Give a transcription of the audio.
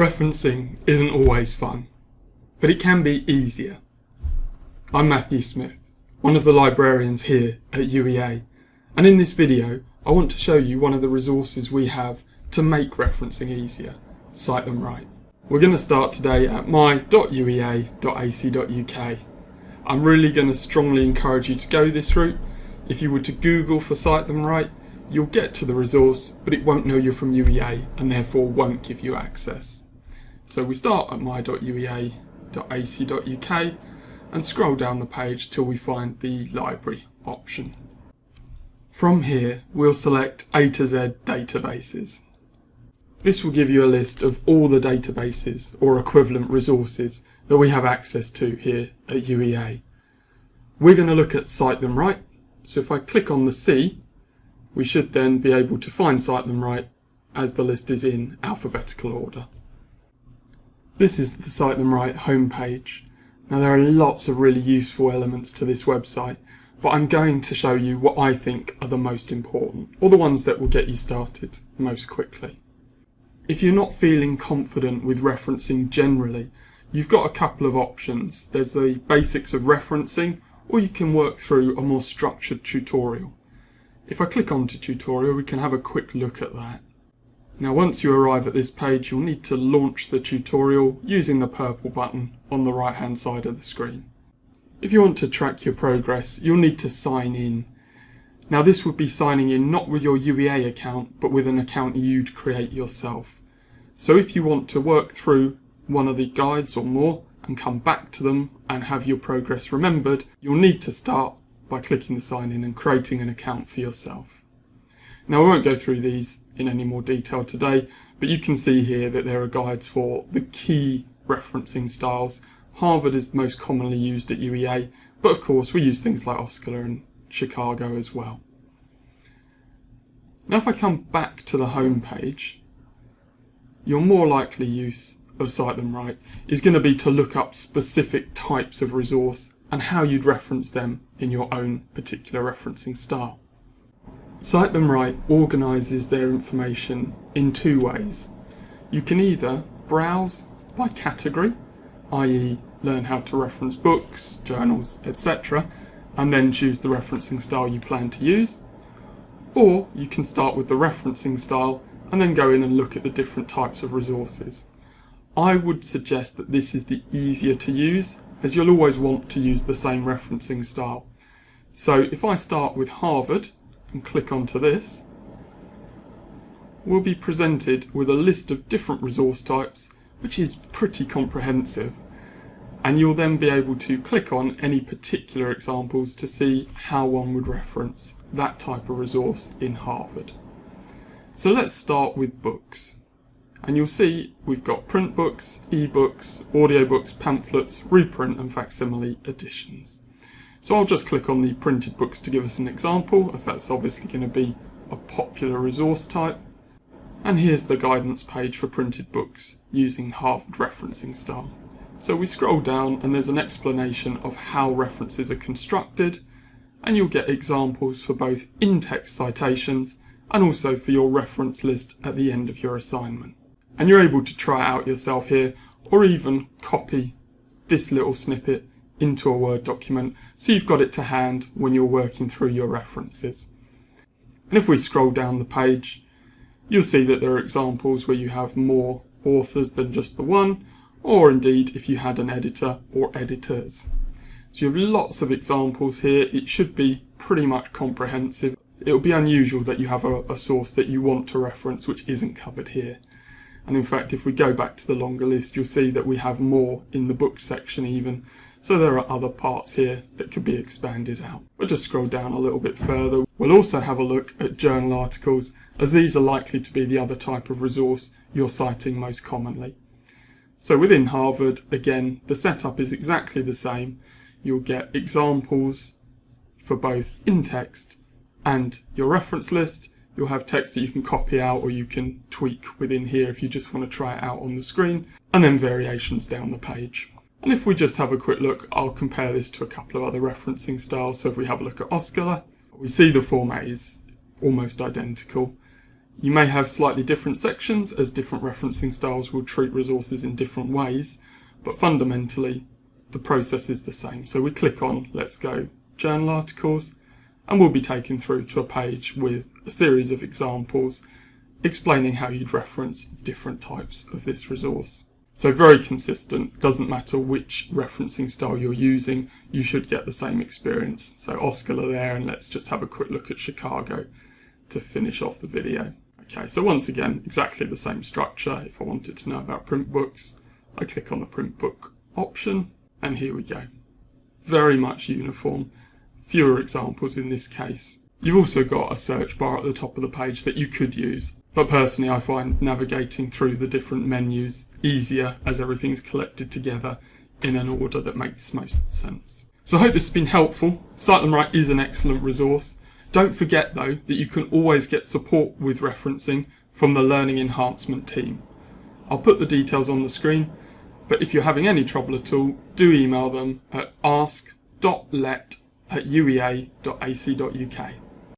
Referencing isn't always fun, but it can be easier. I'm Matthew Smith, one of the librarians here at UEA, and in this video I want to show you one of the resources we have to make referencing easier, Cite Them Right. We're going to start today at my.uea.ac.uk. I'm really going to strongly encourage you to go this route. If you were to Google for Cite Them Right, you'll get to the resource, but it won't know you're from UEA and therefore won't give you access. So we start at my.uea.ac.uk and scroll down the page till we find the library option. From here, we'll select A to Z databases. This will give you a list of all the databases or equivalent resources that we have access to here at UEA. We're going to look at Cite Them Right, so if I click on the C, we should then be able to find Cite Them Right as the list is in alphabetical order. This is the Cite Them Right homepage. Now there are lots of really useful elements to this website, but I'm going to show you what I think are the most important, or the ones that will get you started most quickly. If you're not feeling confident with referencing generally, you've got a couple of options. There's the basics of referencing, or you can work through a more structured tutorial. If I click onto tutorial, we can have a quick look at that. Now once you arrive at this page you'll need to launch the tutorial using the purple button on the right hand side of the screen. If you want to track your progress you'll need to sign in. Now this would be signing in not with your UEA account but with an account you'd create yourself. So if you want to work through one of the guides or more and come back to them and have your progress remembered, you'll need to start by clicking the sign in and creating an account for yourself. Now I won't go through these in any more detail today, but you can see here that there are guides for the key referencing styles. Harvard is most commonly used at UEA, but of course we use things like OSCOLA and Chicago as well. Now if I come back to the home page, your more likely use of Cite Them Right is going to be to look up specific types of resource and how you'd reference them in your own particular referencing style. Cite Them Right organises their information in two ways. You can either browse by category, i.e. learn how to reference books, journals, etc. and then choose the referencing style you plan to use. Or you can start with the referencing style and then go in and look at the different types of resources. I would suggest that this is the easier to use as you'll always want to use the same referencing style. So if I start with Harvard and click onto this, we'll be presented with a list of different resource types, which is pretty comprehensive. And you'll then be able to click on any particular examples to see how one would reference that type of resource in Harvard. So let's start with books. And you'll see we've got print books, e-books, audiobooks, pamphlets, reprint and facsimile editions. So I'll just click on the printed books to give us an example, as that's obviously going to be a popular resource type. And here's the guidance page for printed books using Harvard referencing style. So we scroll down and there's an explanation of how references are constructed, and you'll get examples for both in-text citations and also for your reference list at the end of your assignment. And you're able to try it out yourself here, or even copy this little snippet into a Word document so you've got it to hand when you're working through your references. And if we scroll down the page, you'll see that there are examples where you have more authors than just the one, or indeed if you had an editor or editors. So you have lots of examples here. It should be pretty much comprehensive. It will be unusual that you have a, a source that you want to reference which isn't covered here. And in fact, if we go back to the longer list, you'll see that we have more in the book section even. So there are other parts here that could be expanded out. We'll just scroll down a little bit further. We'll also have a look at journal articles as these are likely to be the other type of resource you're citing most commonly. So within Harvard, again, the setup is exactly the same. You'll get examples for both in-text and your reference list. You'll have text that you can copy out or you can tweak within here if you just want to try it out on the screen, and then variations down the page. And if we just have a quick look, I'll compare this to a couple of other referencing styles. So if we have a look at OSCOLA, we see the format is almost identical. You may have slightly different sections as different referencing styles will treat resources in different ways, but fundamentally the process is the same. So we click on Let's Go Journal Articles and we'll be taken through to a page with a series of examples explaining how you'd reference different types of this resource. So very consistent, doesn't matter which referencing style you're using, you should get the same experience. So OSCAR there and let's just have a quick look at Chicago to finish off the video. Okay, so once again, exactly the same structure. If I wanted to know about print books, I click on the print book option and here we go. Very much uniform, fewer examples in this case. You've also got a search bar at the top of the page that you could use, but personally I find navigating through the different menus easier as everything's collected together in an order that makes most sense. So I hope this has been helpful. Cite Them Right is an excellent resource. Don't forget though that you can always get support with referencing from the Learning Enhancement team. I'll put the details on the screen, but if you're having any trouble at all, do email them at ask.let at uea.ac.uk.